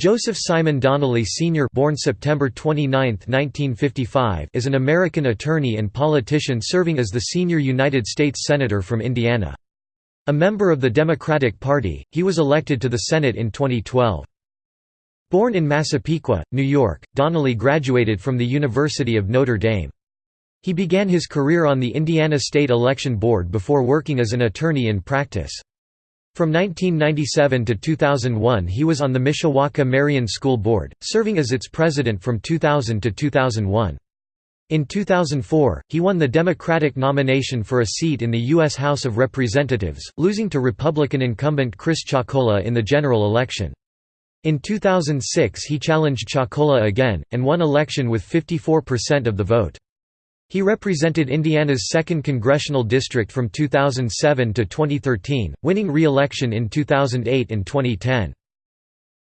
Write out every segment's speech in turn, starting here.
Joseph Simon Donnelly Sr. born September 29, 1955, is an American attorney and politician serving as the senior United States Senator from Indiana. A member of the Democratic Party, he was elected to the Senate in 2012. Born in Massapequa, New York, Donnelly graduated from the University of Notre Dame. He began his career on the Indiana State Election Board before working as an attorney in practice. From 1997 to 2001 he was on the Mishawaka Marian School Board, serving as its president from 2000 to 2001. In 2004, he won the Democratic nomination for a seat in the U.S. House of Representatives, losing to Republican incumbent Chris Chocola in the general election. In 2006 he challenged Chocola again, and won election with 54% of the vote. He represented Indiana's 2nd Congressional District from 2007 to 2013, winning re-election in 2008 and 2010.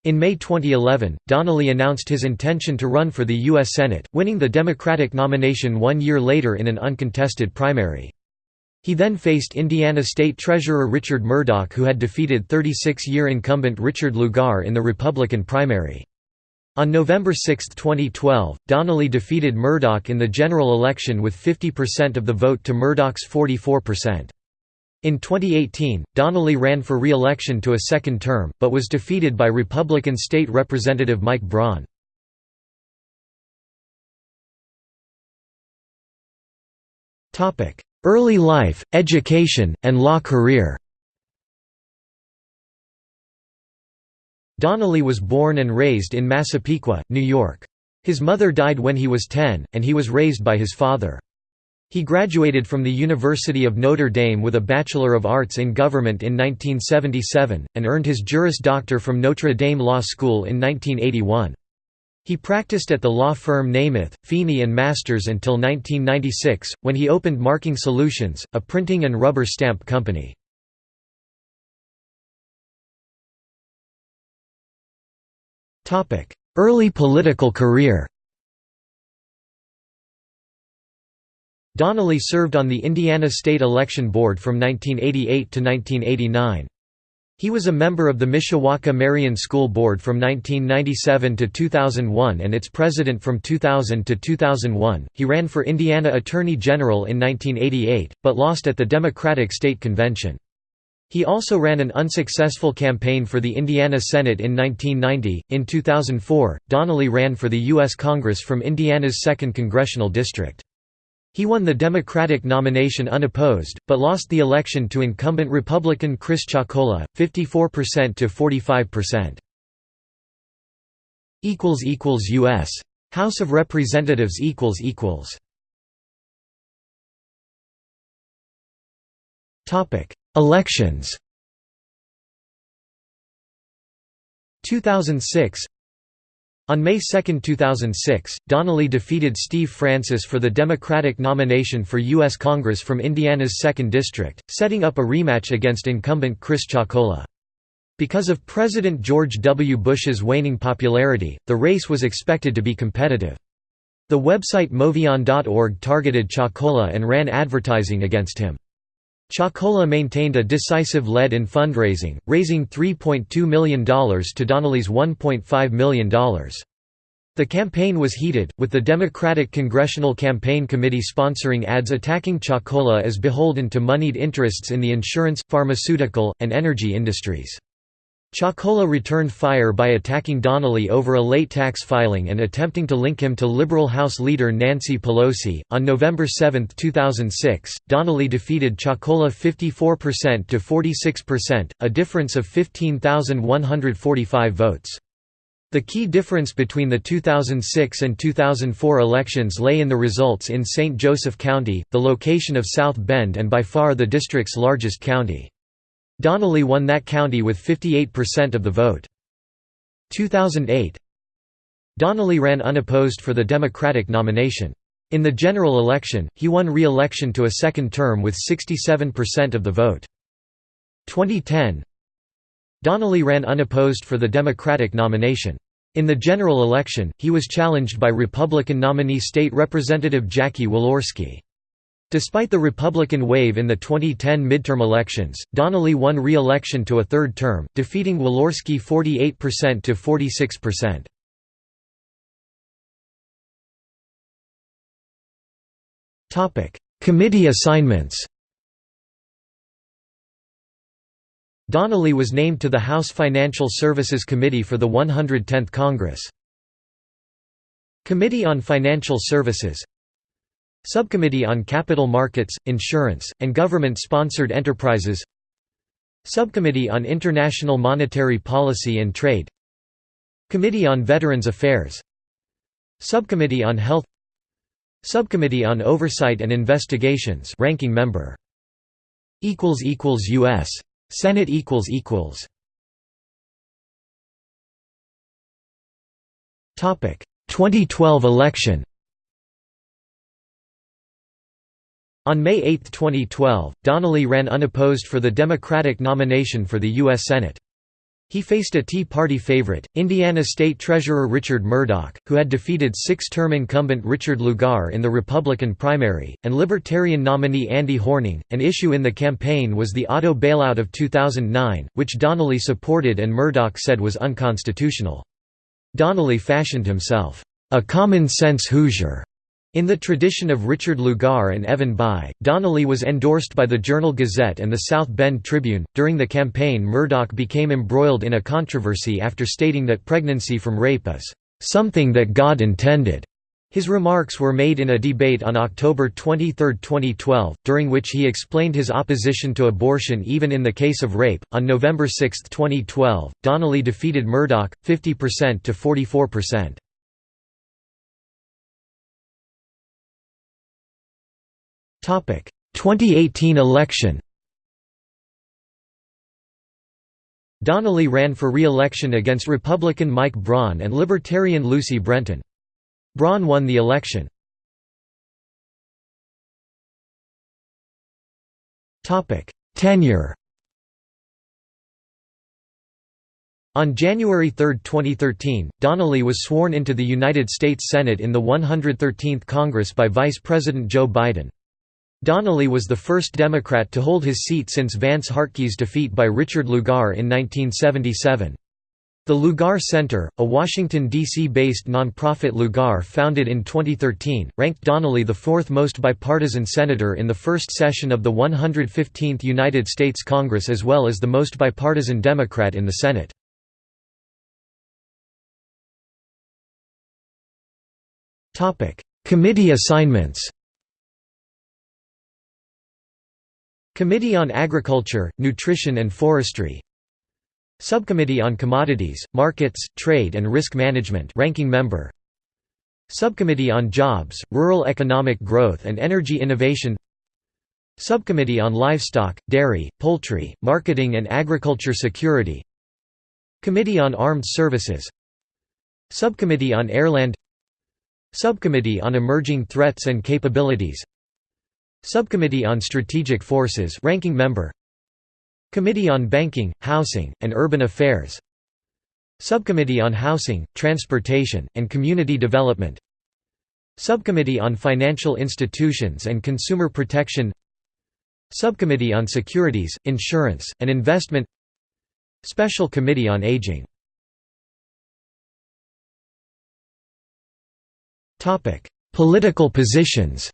In May 2011, Donnelly announced his intention to run for the U.S. Senate, winning the Democratic nomination one year later in an uncontested primary. He then faced Indiana State Treasurer Richard Mourdock who had defeated 36-year incumbent Richard Lugar in the Republican primary. On November 6, 2012, Donnelly defeated Mourdock in the general election with 50% of the vote to Mourdock's 44%. In 2018, Donnelly ran for re-election to a second term, but was defeated by Republican State Representative Mike Braun. Early life, education, and law career Donnelly was born and raised in Massapequa, New York. His mother died when he was 10, and he was raised by his father. He graduated from the University of Notre Dame with a Bachelor of Arts in Government in 1977, and earned his Juris Doctor from Notre Dame Law School in 1981. He practiced at the law firm Nemeth, Feeney and Masters until 1996, when he opened Marking Solutions, a printing and rubber stamp company. Early political career Donnelly served on the Indiana State Election Board from 1988 to 1989. He was a member of the Mishawaka Marian School Board from 1997 to 2001 and its president from 2000 to 2001. He ran for Indiana Attorney General in 1988, but lost at the Democratic State Convention. He also ran an unsuccessful campaign for the Indiana Senate in 1990. In 2004, Donnelly ran for the U.S. Congress from Indiana's 2nd Congressional District. He won the Democratic nomination unopposed, but lost the election to incumbent Republican Chris Chocola, 54% to 45%. U.S. House of Representatives Topic Elections 2006 on May 2, 2006, Donnelly defeated Steve Francis for the Democratic nomination for U.S. Congress from Indiana's 2nd District, setting up a rematch against incumbent Chris Chocola. Because of President George W. Bush's waning popularity, the race was expected to be competitive. The website MoveOn.org targeted Chocola and ran advertising against him. Chocola maintained a decisive lead in fundraising, raising $3.2 million to Donnelly's $1.5 million. The campaign was heated, with the Democratic Congressional Campaign Committee sponsoring ads attacking Chocola as beholden to moneyed interests in the insurance, pharmaceutical, and energy industries. Chocola returned fire by attacking Donnelly over a late tax filing and attempting to link him to Liberal House leader Nancy Pelosi. On November 7, 2006, Donnelly defeated Chocola 54% to 46%, a difference of 15,145 votes. The key difference between the 2006 and 2004 elections lay in the results in St. Joseph County, the location of South Bend and by far the district's largest county. Donnelly won that county with 58% of the vote. 2008 Donnelly ran unopposed for the Democratic nomination. In the general election, he won re-election to a second term with 67% of the vote. 2010 Donnelly ran unopposed for the Democratic nomination. In the general election, he was challenged by Republican nominee State Representative Jackie Walorski. Despite the Republican wave in the 2010 midterm elections, Donnelly won re-election to a third term, defeating Walorski 48% to 46%. Topic: Committee assignments Donnelly was named to the House Financial Services Committee for the 110th Congress. Committee on Financial Services Subcommittee on Capital Markets, Insurance, and Government-Sponsored Enterprises. Subcommittee on International Monetary Policy and Trade. Committee on Veterans Affairs. Subcommittee on Health. Subcommittee on Oversight and Investigations ranking member. Equals equals US Senate equals equals. Topic. 2012 election On May 8, 2012, Donnelly ran unopposed for the Democratic nomination for the U.S. Senate. He faced a Tea Party favorite, Indiana State Treasurer Richard Mourdock, who had defeated six-term incumbent Richard Lugar in the Republican primary, and Libertarian nominee Andy Horning. An issue in the campaign was the auto bailout of 2009, which Donnelly supported and Mourdock said was unconstitutional. Donnelly fashioned himself, "...a common-sense Hoosier." In the tradition of Richard Lugar and Evan Bayh, Donnelly was endorsed by the Journal-Gazette and the South Bend Tribune. During the campaign, Mourdock became embroiled in a controversy after stating that pregnancy from rape is something that God intended. His remarks were made in a debate on October 23, 2012, during which he explained his opposition to abortion even in the case of rape. On November 6, 2012, Donnelly defeated Mourdock, 50% to 44%. 2018 election Donnelly ran for re-election against Republican Mike Braun and Libertarian Lucy Brenton. Braun won the election. Tenure On January 3, 2013, Donnelly was sworn into the United States Senate in the 113th Congress by Vice President Joe Biden. Donnelly was the first Democrat to hold his seat since Vance Hartke's defeat by Richard Lugar in 1977. The Lugar Center, a Washington, D.C.-based nonprofit Lugar founded in 2013, ranked Donnelly the fourth most bipartisan senator in the first session of the 115th United States Congress as well as the most bipartisan Democrat in the Senate. Committee assignments Committee on Agriculture, Nutrition and Forestry. Subcommittee on Commodities, Markets, Trade and Risk Management ranking member. Subcommittee on Jobs, Rural Economic Growth and Energy Innovation. Subcommittee on Livestock, Dairy, Poultry, Marketing and Agriculture Security. Committee on Armed Services. Subcommittee on Airland. Subcommittee on Emerging Threats and Capabilities Subcommittee on Strategic Forces ranking member. Committee on Banking, Housing, and Urban Affairs. Subcommittee on Housing, Transportation, and Community Development. Subcommittee on Financial Institutions and Consumer Protection. Subcommittee on Securities, Insurance, and Investment. Special Committee on Aging. Political positions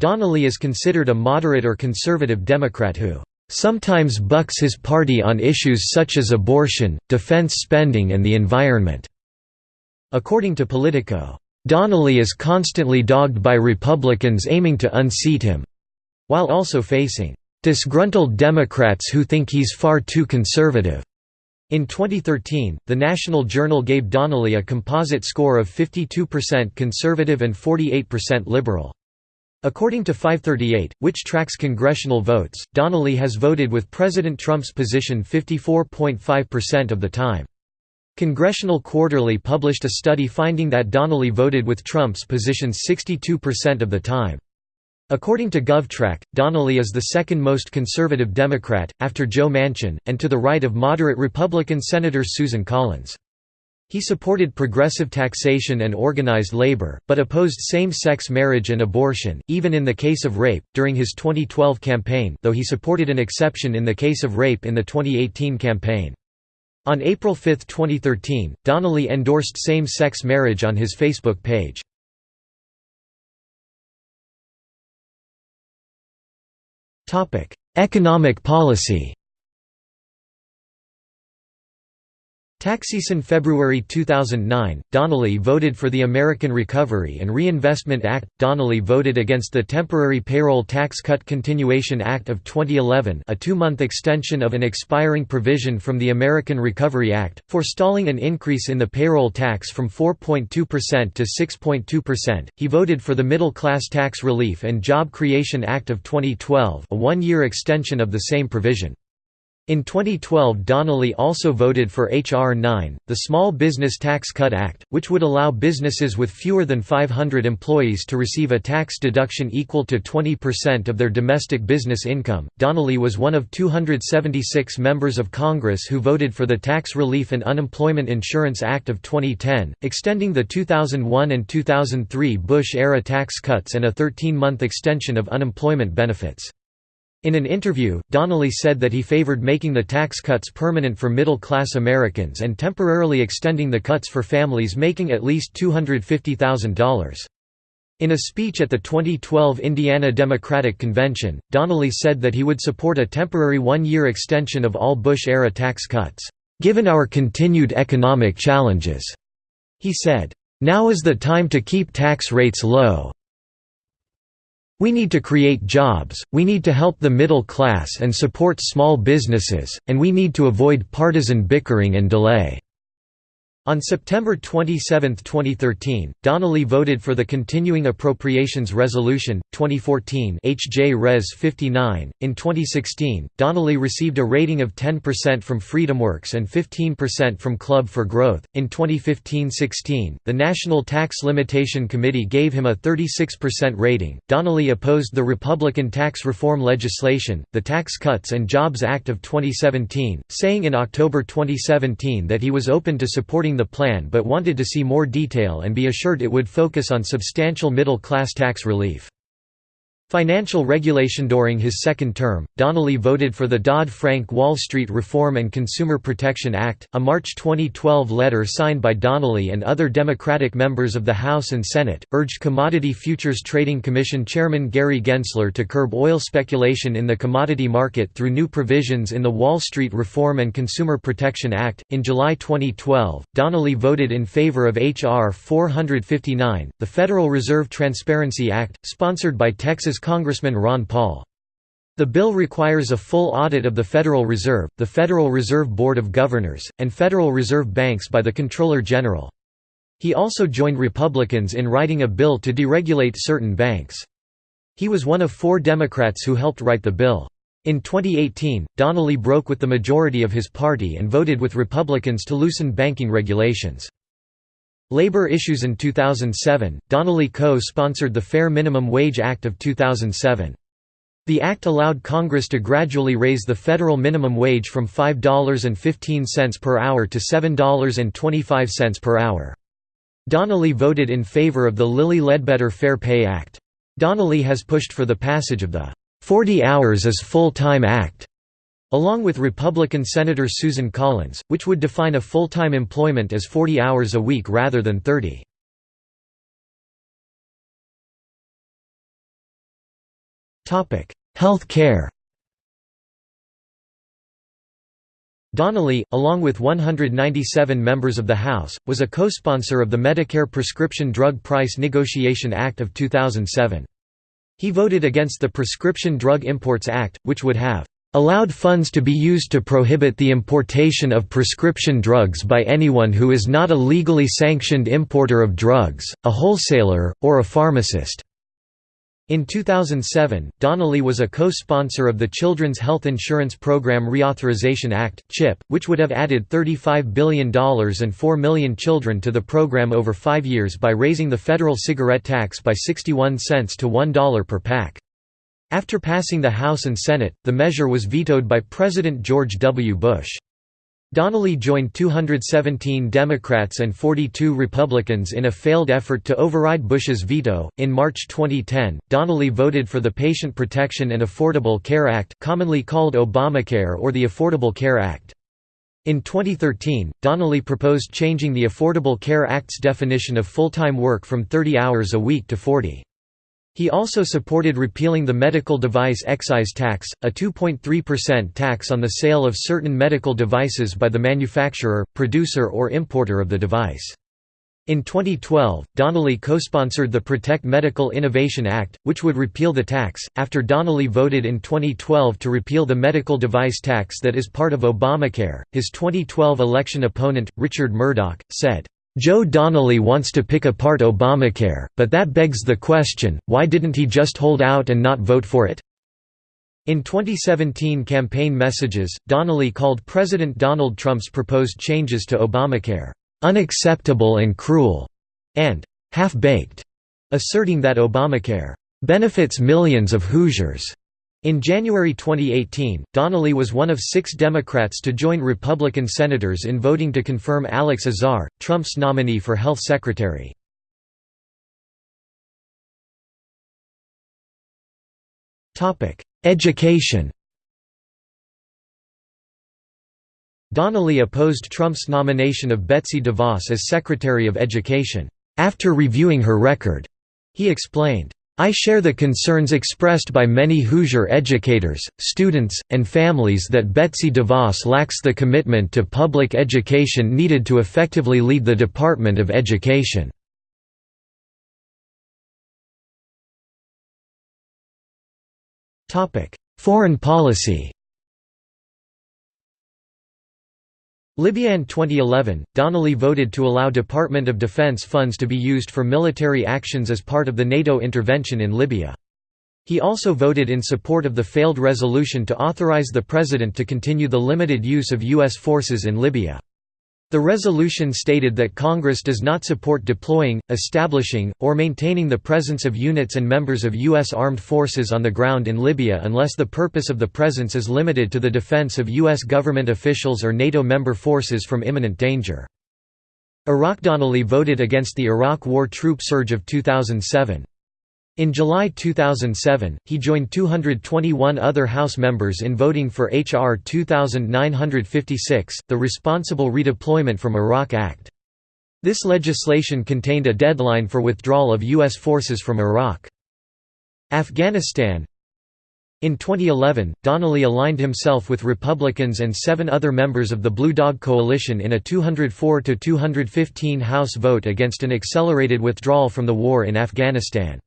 Donnelly is considered a moderate or conservative Democrat who sometimes bucks his party on issues such as abortion, defense spending and the environment." According to Politico, "...Donnelly is constantly dogged by Republicans aiming to unseat him," while also facing "...disgruntled Democrats who think he's far too conservative." In 2013, the National Journal gave Donnelly a composite score of 52% conservative and 48% liberal. According to 538, which tracks congressional votes, Donnelly has voted with President Trump's position 54.5% of the time. Congressional Quarterly published a study finding that Donnelly voted with Trump's position 62% of the time. According to GovTrack, Donnelly is the second most conservative Democrat, after Joe Manchin, and to the right of moderate Republican Senator Susan Collins. He supported progressive taxation and organized labor, but opposed same-sex marriage and abortion, even in the case of rape, during his 2012 campaign though he supported an exception in the case of rape in the 2018 campaign. On April 5, 2013, Donnelly endorsed same-sex marriage on his Facebook page. Economic policy Taxation February 2009, Donnelly voted for the American Recovery and Reinvestment Act. Donnelly voted against the Temporary Payroll Tax Cut Continuation Act of 2011 a two-month extension of an expiring provision from the American Recovery Act, forestalling an increase in the payroll tax from 4.2% to 6.2%. He voted for the Middle Class Tax Relief and Job Creation Act of 2012 a one-year extension of the same provision. In 2012 Donnelly also voted for H.R. 9, the Small Business Tax Cut Act, which would allow businesses with fewer than 500 employees to receive a tax deduction equal to 20% of their domestic business income. Donnelly was one of 276 members of Congress who voted for the Tax Relief and Unemployment Insurance Act of 2010, extending the 2001 and 2003 Bush-era tax cuts and a 13-month extension of unemployment benefits. In an interview, Donnelly said that he favored making the tax cuts permanent for middle-class Americans and temporarily extending the cuts for families making at least $250,000. In a speech at the 2012 Indiana Democratic Convention, Donnelly said that he would support a temporary one-year extension of all Bush-era tax cuts, "...given our continued economic challenges." He said, "...now is the time to keep tax rates low, we need to create jobs, we need to help the middle class and support small businesses, and we need to avoid partisan bickering and delay." On September 27, 2013, Donnelly voted for the Continuing Appropriations Resolution, 2014 HJ Res 59. In 2016, Donnelly received a rating of 10% from FreedomWorks and 15% from Club for Growth. In 2015-16, the National Tax Limitation Committee gave him a 36% rating. Donnelly opposed the Republican tax reform legislation, the Tax Cuts and Jobs Act of 2017, saying in October 2017 that he was open to supporting the plan but wanted to see more detail and be assured it would focus on substantial middle-class tax relief. Financial regulation During his second term, Donnelly voted for the Dodd-Frank Wall Street Reform and Consumer Protection Act, a March 2012 letter signed by Donnelly and other Democratic members of the House and Senate, urged Commodity Futures Trading Commission Chairman Gary Gensler to curb oil speculation in the commodity market through new provisions in the Wall Street Reform and Consumer Protection Act. In July 2012, Donnelly voted in favor of H.R. 459, the Federal Reserve Transparency Act, sponsored by Texas Congressman Ron Paul. The bill requires a full audit of the Federal Reserve, the Federal Reserve Board of Governors, and Federal Reserve banks by the Comptroller General. He also joined Republicans in writing a bill to deregulate certain banks. He was one of four Democrats who helped write the bill. In 2018, Donnelly broke with the majority of his party and voted with Republicans to loosen banking regulations. Labor issues In 2007, Donnelly co-sponsored the Fair Minimum Wage Act of 2007. The act allowed Congress to gradually raise the federal minimum wage from $5.15 per hour to $7.25 per hour. Donnelly voted in favor of the Lilly Ledbetter Fair Pay Act. Donnelly has pushed for the passage of the 40 Hours as Full-Time Act, along with Republican Senator Susan Collins, which would define a full-time employment as 40 hours a week rather than 30. Health care Donnelly, along with 197 members of the House, was a co-sponsor of the Medicare Prescription Drug Price Negotiation Act of 2007. He voted against the Prescription Drug Imports Act, which would have allowed funds to be used to prohibit the importation of prescription drugs by anyone who is not a legally sanctioned importer of drugs, a wholesaler, or a pharmacist. In 2007, Donnelly was a co-sponsor of the Children's Health Insurance Program Reauthorization Act (CHIP), which would have added $35 billion and 4 million children to the program over five years by raising the federal cigarette tax by 61 cents to $1 per pack. After passing the House and Senate, the measure was vetoed by President George W. Bush. Donnelly joined 217 Democrats and 42 Republicans in a failed effort to override Bush's veto. In March 2010, Donnelly voted for the Patient Protection and Affordable Care Act, commonly called Obamacare or the Affordable Care Act. In 2013, Donnelly proposed changing the Affordable Care Act's definition of full-time work from 30 hours a week to 40. He also supported repealing the medical device excise tax, a 2.3% tax on the sale of certain medical devices by the manufacturer, producer or importer of the device. In 2012, Donnelly co-sponsored the Protect Medical Innovation Act, which would repeal the tax, after Donnelly voted in 2012 to repeal the medical device tax that is part of Obamacare. His 2012 election opponent, Richard Mourdock, said, Joe Donnelly wants to pick apart Obamacare, but that begs the question, why didn't he just hold out and not vote for it? In 2017 campaign messages, Donnelly called President Donald Trump's proposed changes to Obamacare, "...unacceptable and cruel", and "...half-baked", asserting that Obamacare, "...benefits millions of Hoosiers." In January 2018, Donnelly was one of six Democrats to join Republican senators in voting to confirm Alex Azar, Trump's nominee for health secretary. Education Donnelly opposed Trump's nomination of Betsy DeVos as Secretary of Education. After reviewing her record, he explained, I share the concerns expressed by many Hoosier educators, students, and families that Betsy DeVos lacks the commitment to public education needed to effectively lead the Department of Education. Foreign policy Libya in 2011, Donnelly voted to allow Department of Defense funds to be used for military actions as part of the NATO intervention in Libya. He also voted in support of the failed resolution to authorize the President to continue the limited use of U.S. forces in Libya. The resolution stated that Congress does not support deploying, establishing, or maintaining the presence of units and members of U.S. armed forces on the ground in Libya unless the purpose of the presence is limited to the defense of U.S. government officials or NATO member forces from imminent danger. Iraq Donnelly voted against the Iraq War troop surge of 2007. In July 2007, he joined 221 other House members in voting for H.R. 2956, the Responsible Redeployment from Iraq Act. This legislation contained a deadline for withdrawal of U.S. forces from Iraq. Afghanistan In 2011, Donnelly aligned himself with Republicans and seven other members of the Blue Dog Coalition in a 204–215 House vote against an accelerated withdrawal from the war in Afghanistan.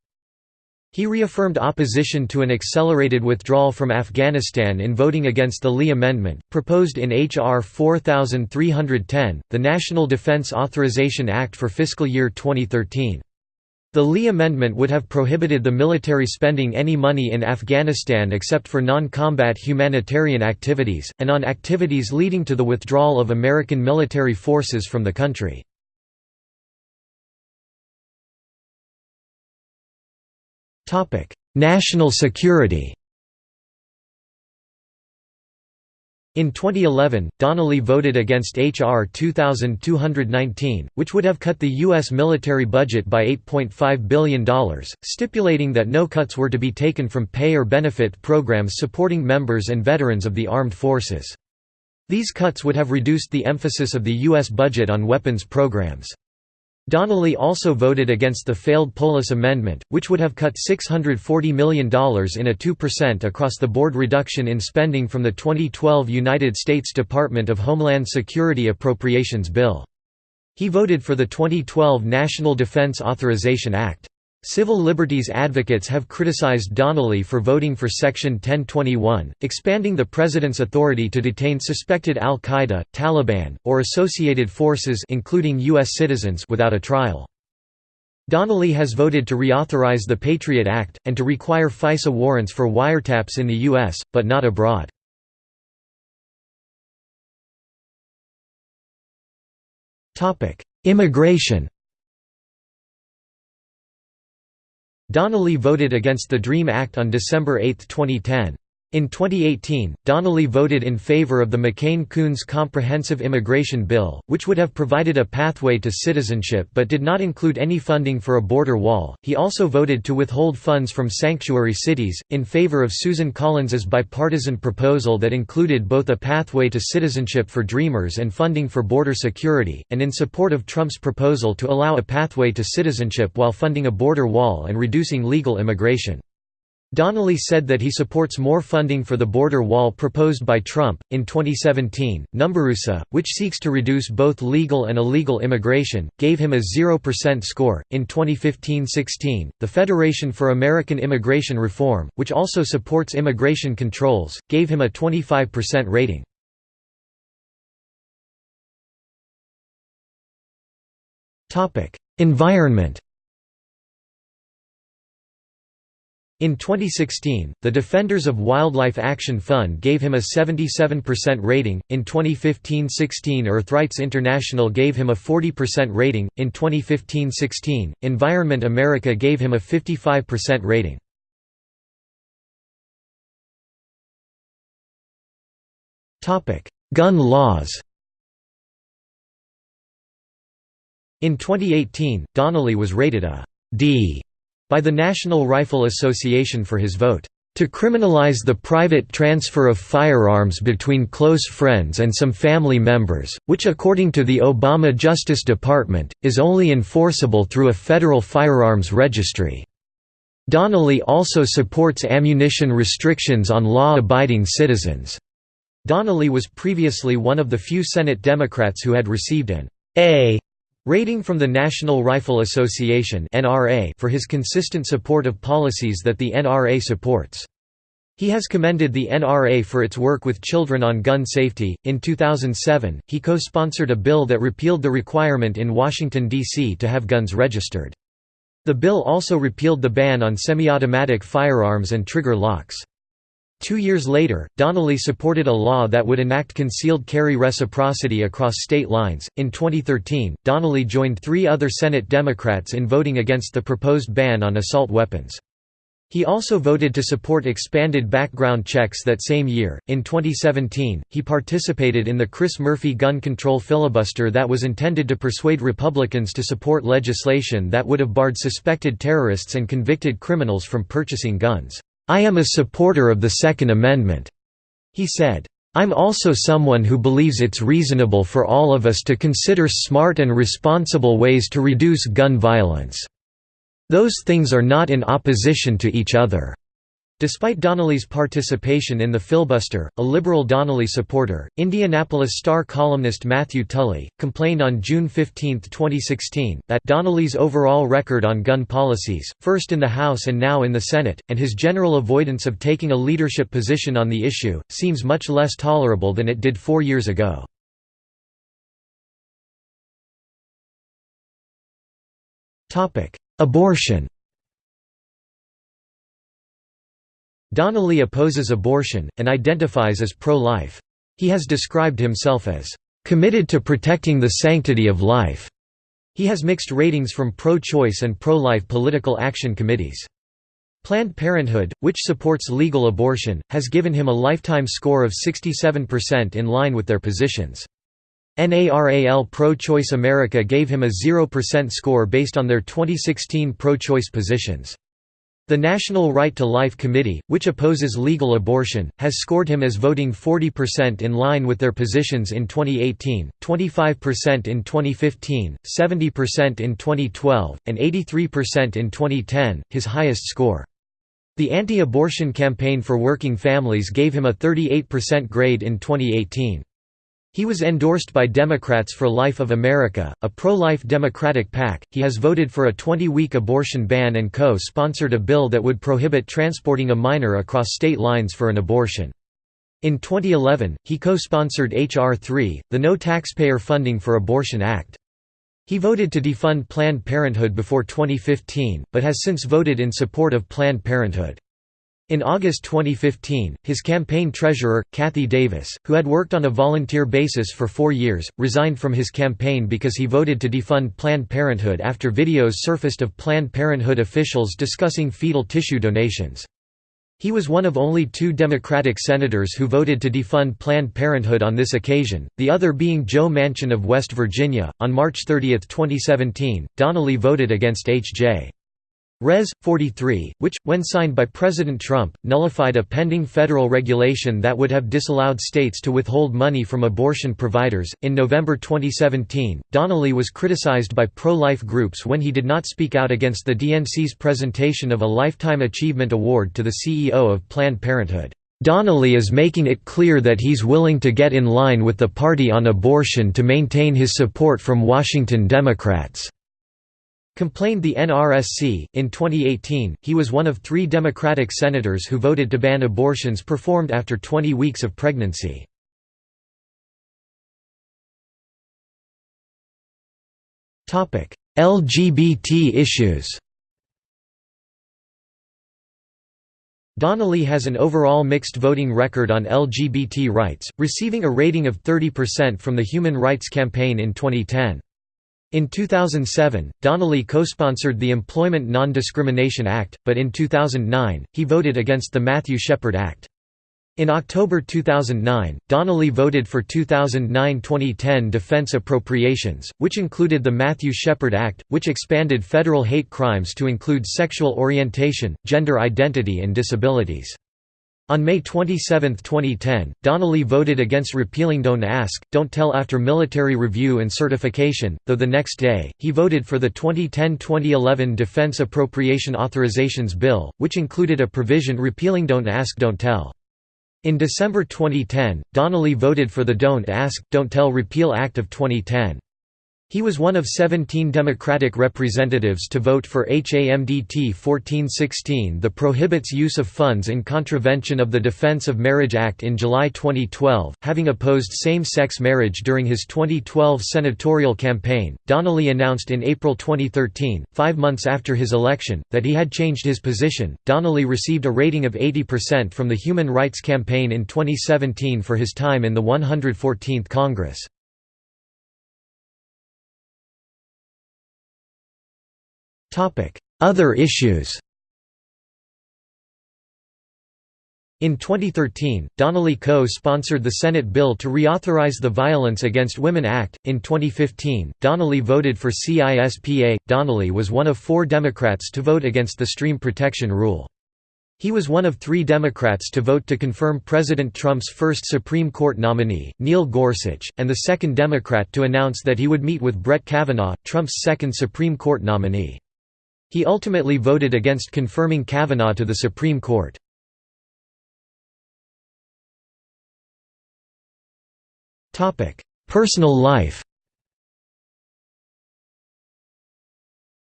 He reaffirmed opposition to an accelerated withdrawal from Afghanistan in voting against the Lee Amendment, proposed in H.R. 4310, the National Defense Authorization Act for fiscal year 2013. The Lee Amendment would have prohibited the military spending any money in Afghanistan except for non-combat humanitarian activities, and on activities leading to the withdrawal of American military forces from the country. National security In 2011, Donnelly voted against H.R. 2219, which would have cut the U.S. military budget by $8.5 billion, stipulating that no cuts were to be taken from pay or benefit programs supporting members and veterans of the armed forces. These cuts would have reduced the emphasis of the U.S. budget on weapons programs. Donnelly also voted against the failed Polis Amendment, which would have cut $640 million in a 2% across-the-board reduction in spending from the 2012 United States Department of Homeland Security Appropriations Bill. He voted for the 2012 National Defense Authorization Act. Civil liberties advocates have criticized Donnelly for voting for Section 1021, expanding the president's authority to detain suspected al-Qaeda, Taliban, or associated forces including U.S. citizens without a trial. Donnelly has voted to reauthorize the Patriot Act, and to require FISA warrants for wiretaps in the U.S., but not abroad. Immigration Donnelly voted against the DREAM Act on December 8, 2010. In 2018, Donnelly voted in favor of the McCain-Coons Comprehensive Immigration Bill, which would have provided a pathway to citizenship but did not include any funding for a border wall. He also voted to withhold funds from sanctuary cities, in favor of Susan Collins's bipartisan proposal that included both a pathway to citizenship for Dreamers and funding for border security, and in support of Trump's proposal to allow a pathway to citizenship while funding a border wall and reducing legal immigration. Donnelly said that he supports more funding for the border wall proposed by Trump. In 2017, NumbersUSA, which seeks to reduce both legal and illegal immigration, gave him a 0% score. In 2015 16, the Federation for American Immigration Reform, which also supports immigration controls, gave him a 25% rating. Environment In 2016, the Defenders of Wildlife Action Fund gave him a 77% rating. In 2015 16, Earthrights International gave him a 40% rating. In 2015 16, Environment America gave him a 55% rating. Gun laws In 2018, Donnelly was rated a D by the National Rifle Association for his vote to criminalize the private transfer of firearms between close friends and some family members, which according to the Obama Justice Department, is only enforceable through a federal firearms registry. Donnelly also supports ammunition restrictions on law-abiding citizens. Donnelly was previously one of the few Senate Democrats who had received an A Rating from the National Rifle Association for his consistent support of policies that the NRA supports. He has commended the NRA for its work with children on gun safety. In 2007, he co sponsored a bill that repealed the requirement in Washington, D.C. to have guns registered. The bill also repealed the ban on semi automatic firearms and trigger locks. Two years later, Donnelly supported a law that would enact concealed carry reciprocity across state lines. In 2013, Donnelly joined three other Senate Democrats in voting against the proposed ban on assault weapons. He also voted to support expanded background checks that same year. In 2017, he participated in the Chris Murphy gun control filibuster that was intended to persuade Republicans to support legislation that would have barred suspected terrorists and convicted criminals from purchasing guns. I am a supporter of the Second Amendment," he said. I'm also someone who believes it's reasonable for all of us to consider smart and responsible ways to reduce gun violence. Those things are not in opposition to each other. Despite Donnelly's participation in the filibuster, a liberal Donnelly supporter, Indianapolis Star columnist Matthew Tully, complained on June 15, 2016, that Donnelly's overall record on gun policies, first in the House and now in the Senate, and his general avoidance of taking a leadership position on the issue, seems much less tolerable than it did four years ago. Abortion Donnelly opposes abortion, and identifies as pro-life. He has described himself as, "...committed to protecting the sanctity of life." He has mixed ratings from pro-choice and pro-life political action committees. Planned Parenthood, which supports legal abortion, has given him a lifetime score of 67% in line with their positions. NARAL Pro-Choice America gave him a 0% score based on their 2016 pro-choice positions. The National Right to Life Committee, which opposes legal abortion, has scored him as voting 40% in line with their positions in 2018, 25% in 2015, 70% in 2012, and 83% in 2010, his highest score. The Anti-Abortion Campaign for Working Families gave him a 38% grade in 2018. He was endorsed by Democrats for Life of America, a pro-life Democratic PAC. He has voted for a 20-week abortion ban and co-sponsored a bill that would prohibit transporting a minor across state lines for an abortion. In 2011, he co-sponsored H.R. 3, the No Taxpayer Funding for Abortion Act. He voted to defund Planned Parenthood before 2015, but has since voted in support of Planned Parenthood. In August 2015, his campaign treasurer, Kathy Davis, who had worked on a volunteer basis for four years, resigned from his campaign because he voted to defund Planned Parenthood after videos surfaced of Planned Parenthood officials discussing fetal tissue donations. He was one of only two Democratic senators who voted to defund Planned Parenthood on this occasion, the other being Joe Manchin of West Virginia. On March 30, 2017, Donnelly voted against H.J. Res. 43, which, when signed by President Trump, nullified a pending federal regulation that would have disallowed states to withhold money from abortion providers. In November 2017, Donnelly was criticized by pro life groups when he did not speak out against the DNC's presentation of a Lifetime Achievement Award to the CEO of Planned Parenthood. Donnelly is making it clear that he's willing to get in line with the party on abortion to maintain his support from Washington Democrats. Complained the NRSC. In 2018, he was one of three Democratic senators who voted to ban abortions performed after 20 weeks of pregnancy. LGBT issues Donnelly has an overall mixed voting record on LGBT rights, receiving a rating of 30% from the Human Rights Campaign in 2010. In 2007, Donnelly co-sponsored the Employment Non-Discrimination Act, but in 2009, he voted against the Matthew Shepard Act. In October 2009, Donnelly voted for 2009–2010 defense appropriations, which included the Matthew Shepard Act, which expanded federal hate crimes to include sexual orientation, gender identity and disabilities. On May 27, 2010, Donnelly voted against repealing Don't Ask, Don't Tell after military review and certification, though the next day, he voted for the 2010–2011 Defense Appropriation Authorizations Bill, which included a provision repealing Don't Ask, Don't Tell. In December 2010, Donnelly voted for the Don't Ask, Don't Tell Repeal Act of 2010. He was one of 17 Democratic representatives to vote for HAMDT 1416 that prohibits use of funds in contravention of the Defense of Marriage Act in July 2012. Having opposed same-sex marriage during his 2012 senatorial campaign, Donnelly announced in April 2013, five months after his election, that he had changed his position. Donnelly received a rating of 80% from the Human Rights Campaign in 2017 for his time in the 114th Congress. Other issues In 2013, Donnelly co-sponsored the Senate bill to reauthorize the Violence Against Women Act. In 2015, Donnelly voted for CISPA. Donnelly was one of four Democrats to vote against the Stream Protection Rule. He was one of three Democrats to vote to confirm President Trump's first Supreme Court nominee, Neil Gorsuch, and the second Democrat to announce that he would meet with Brett Kavanaugh, Trump's second Supreme Court nominee. He ultimately voted against confirming Kavanaugh to the Supreme Court. Personal life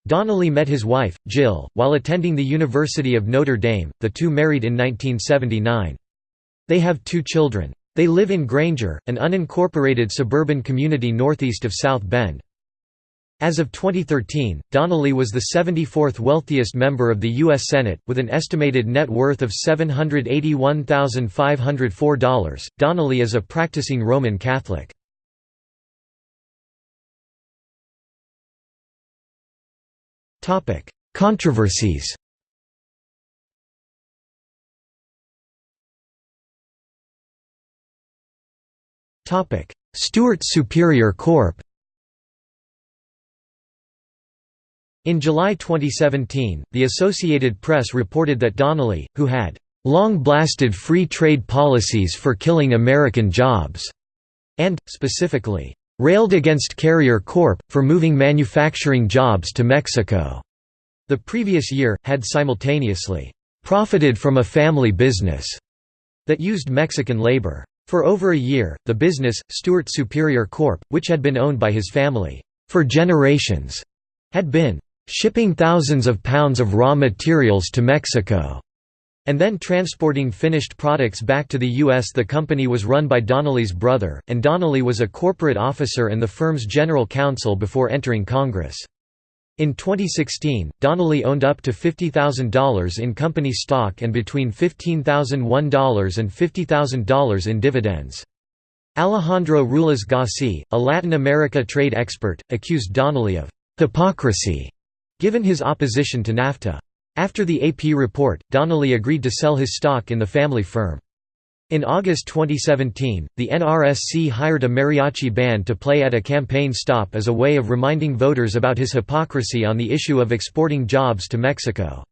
Donnelly met his wife, Jill, while attending the University of Notre Dame, the two married in 1979. They have two children. They live in Granger, an unincorporated suburban community northeast of South Bend. As of 2013, Donnelly was the 74th wealthiest member of the U.S. Senate, with an estimated net worth of $781,504. Donnelly is a practicing Roman Catholic. Controversies Stewart Superior Corp. In July 2017, the Associated Press reported that Donnelly, who had long blasted free trade policies for killing American jobs, and, specifically, railed against Carrier Corp. for moving manufacturing jobs to Mexico, the previous year, had simultaneously profited from a family business that used Mexican labor. For over a year, the business, Stewart Superior Corp., which had been owned by his family for generations, had been shipping thousands of pounds of raw materials to Mexico, and then transporting finished products back to the U.S. The company was run by Donnelly's brother, and Donnelly was a corporate officer and the firm's general counsel before entering Congress. In 2016, Donnelly owned up to $50,000 in company stock and between $15,001 and $50,000 in dividends. Alejandro Ruiz Gassi, a Latin America trade expert, accused Donnelly of hypocrisy Given his opposition to NAFTA. After the AP report, Donnelly agreed to sell his stock in the family firm. In August 2017, the NRSC hired a mariachi band to play at a campaign stop as a way of reminding voters about his hypocrisy on the issue of exporting jobs to Mexico.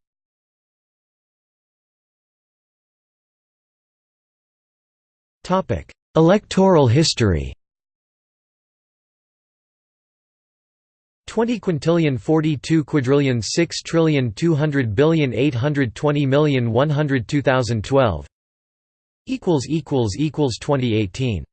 Electoral history 20 quintillion 42 quadrillion 6 trillion 200 billion 820 million 102 2012 equals equals equals 2018